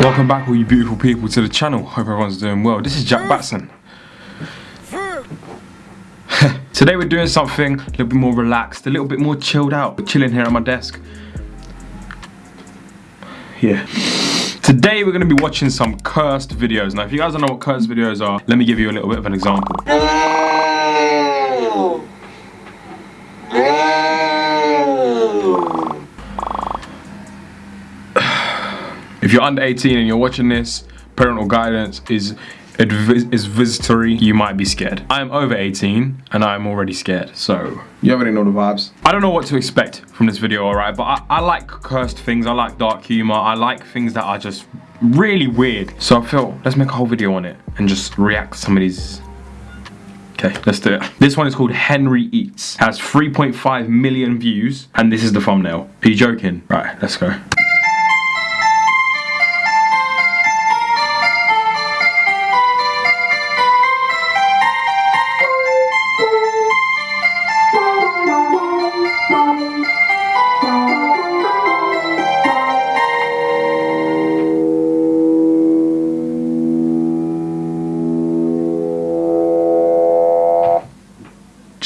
Welcome back all you beautiful people to the channel. Hope everyone's doing well. This is Jack Batson. Today we're doing something a little bit more relaxed, a little bit more chilled out. We're chilling here at my desk. Yeah. Today we're going to be watching some cursed videos. Now if you guys don't know what cursed videos are, let me give you a little bit of an example. If you're under 18 and you're watching this, parental guidance is is visitory, you might be scared. I am over 18 and I'm already scared, so you already know the vibes. I don't know what to expect from this video, alright, but I, I like cursed things, I like dark humor, I like things that are just really weird. So I feel, let's make a whole video on it and just react to some of these Okay, let's do it. This one is called Henry Eats. Has 3.5 million views, and this is the thumbnail. Are you joking? Right, let's go.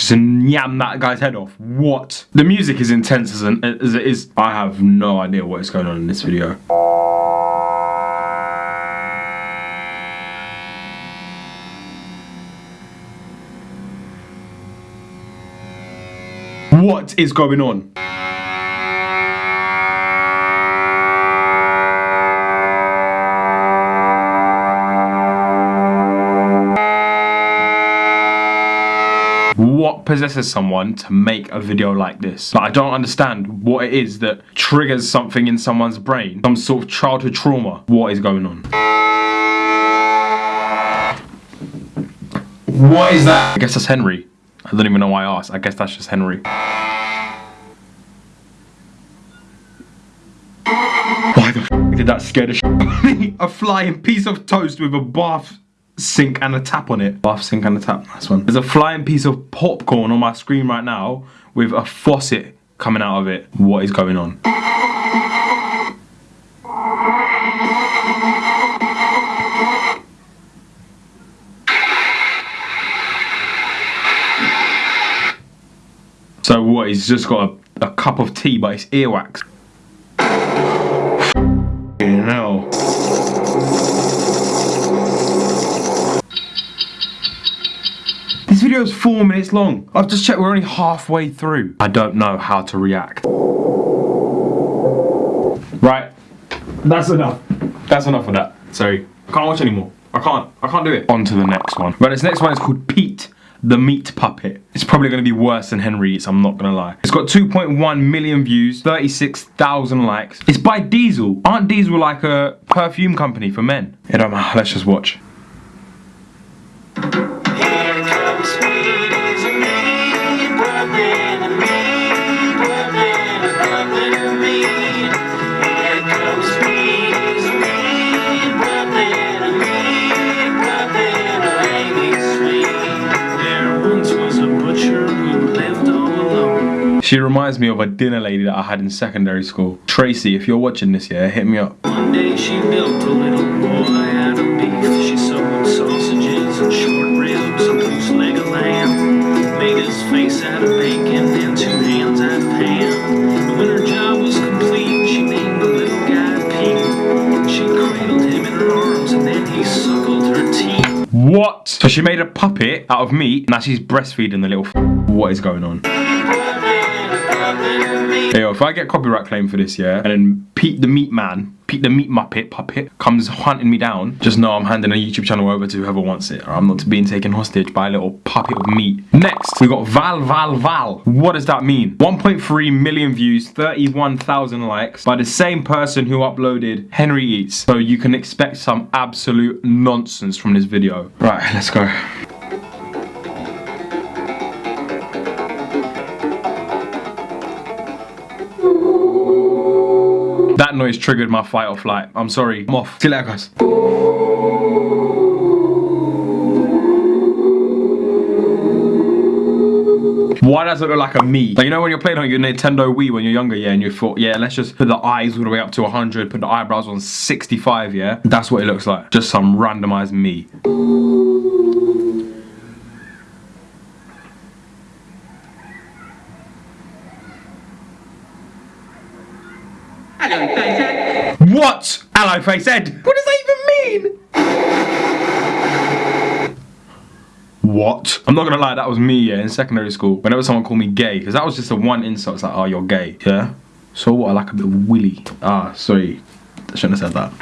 Just yam that guy's head off. What? The music is intense as, an, as it is. I have no idea what is going on in this video. What is going on? Possesses someone to make a video like this? Like, I don't understand what it is that triggers something in someone's brain. Some sort of childhood trauma. What is going on? What is that? I guess that's Henry. I don't even know why I asked. I guess that's just Henry. Why the did that scare the shit A flying piece of toast with a bath sink and a tap on it. Bath sink and a tap, nice one. There's a flying piece of popcorn on my screen right now with a faucet coming out of it. What is going on? So what, he's just got a, a cup of tea but it's earwax. You know. This video is four minutes long. I've just checked, we're only halfway through. I don't know how to react. Right, that's enough. That's enough of that. Sorry, I can't watch anymore. I can't, I can't do it. On to the next one. Right, this next one is called Pete the meat puppet. It's probably going to be worse than Henry Eats, I'm not going to lie. It's got 2.1 million views, 36,000 likes. It's by Diesel. Aren't Diesel like a perfume company for men? It don't matter, let's just watch. She reminds me of a dinner lady that I had in secondary school. Tracy, if you're watching this, yeah, hit me up. One day she built a little boy out of beef. She sewed sausages and short ribs and loose leg of lamb. Made his face out of bacon and two hands out of pan. when her job was complete, she named the little guy Pete. She cradled him in her arms and then he suckled her teeth. What? So she made a puppet out of meat, now she's breastfeeding the little What is going on? Yo, if I get copyright claim for this, yeah, and then Pete the Meat Man, Pete the Meat Muppet, puppet, comes hunting me down, just know I'm handing a YouTube channel over to whoever wants it, I'm not being taken hostage by a little puppet of meat. Next, we got Val Val Val. What does that mean? 1.3 million views, 31,000 likes by the same person who uploaded Henry Eats. So you can expect some absolute nonsense from this video. Right, let's go. That noise triggered my fight or flight. I'm sorry. I'm off. See you later, guys. Why does it look like a me? Like, you know when you're playing on your Nintendo Wii when you're younger, yeah, and you thought, yeah, let's just put the eyes all the way up to 100, put the eyebrows on 65, yeah? That's what it looks like. Just some randomized me. What? Hello, Facehead. What does that even mean? What? I'm not gonna lie, that was me, yeah, in secondary school. Whenever someone called me gay, because that was just the one insult, it's like, oh, you're gay, yeah? So what, I like a bit of willy. Ah, sorry, I shouldn't have said that.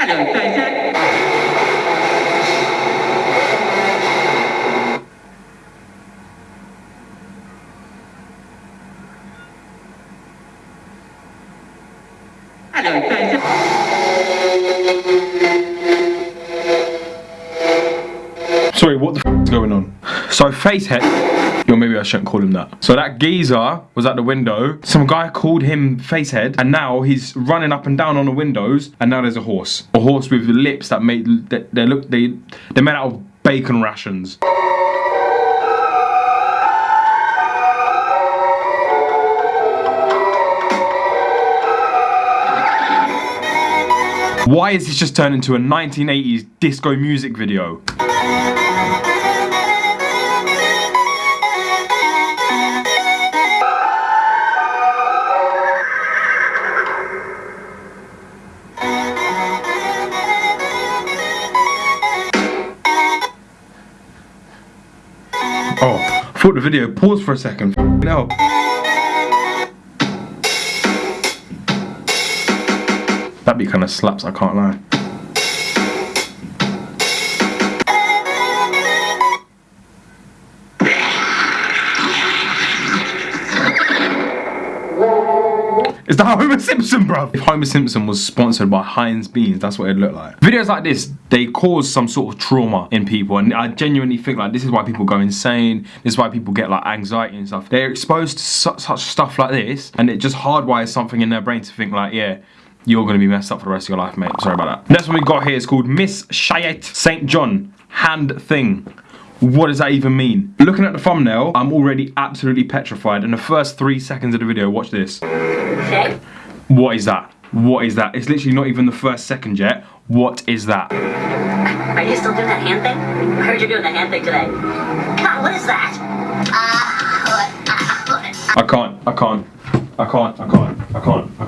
Sorry, what the f is going on? So Facehead, or maybe I shouldn't call him that. So that geezer was at the window. Some guy called him Facehead, and now he's running up and down on the windows. And now there's a horse, a horse with lips that made they, they look they they're made out of bacon rations. Why is this just turned into a 1980s disco music video? Thought the video paused for a second. No. That beat kind of slaps, I can't lie. Is that Homer Simpson, bro? If Homer Simpson was sponsored by Heinz Beans, that's what it'd look like. Videos like this, they cause some sort of trauma in people, and I genuinely think like this is why people go insane. This is why people get like anxiety and stuff. They're exposed to such, such stuff like this, and it just hardwires something in their brain to think like, yeah, you're gonna be messed up for the rest of your life, mate. Sorry about that. Next one we got here is called Miss Chayette St. John Hand Thing. What does that even mean? Looking at the thumbnail, I'm already absolutely petrified. In the first three seconds of the video, watch this. Okay. What is that? What is that? It's literally not even the first second yet. What is that? Are you still doing that hand thing? I heard you're doing the hand thing today. God, what is that? Ah, I can't, I can't, I can't, I can't,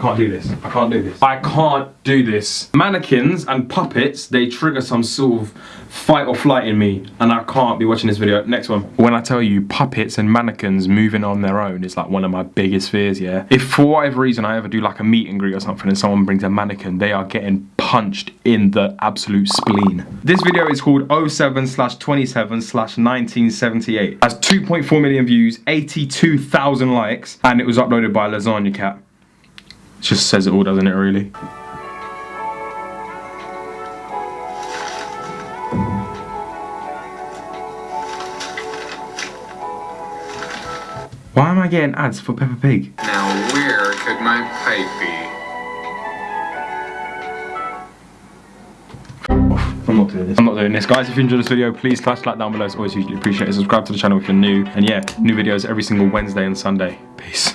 can't, I can't do this. I can't do this. I can't do this. Mannequins and puppets, they trigger some sort of fight or flight in me and I can't be watching this video. Next one. When I tell you puppets and mannequins moving on their own is like one of my biggest fears, yeah? If for whatever reason I ever do like a meet and greet or something and someone brings a mannequin, they are getting punched in the absolute spleen. This video is called 07 slash 27 slash 1978. Has 2.4 million views, 82,000 likes, and it was uploaded by Lasagna Cat. Just says it all, doesn't it, really? Why am I getting ads for Peppa Pig? Now where could my pipe be? I'm not doing this. I'm not doing this. Guys, if you enjoyed this video, please smash like down below. It's always hugely appreciated. Subscribe to the channel if you're new. And yeah, new videos every single Wednesday and Sunday. Peace.